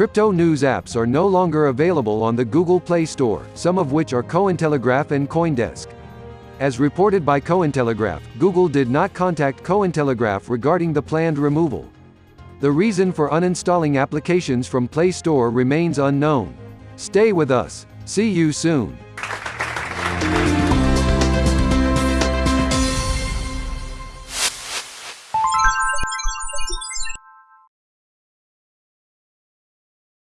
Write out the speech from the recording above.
Crypto news apps are no longer available on the Google Play Store, some of which are Cointelegraph and Coindesk. As reported by Cointelegraph, Google did not contact Cointelegraph regarding the planned removal. The reason for uninstalling applications from Play Store remains unknown. Stay with us. See you soon.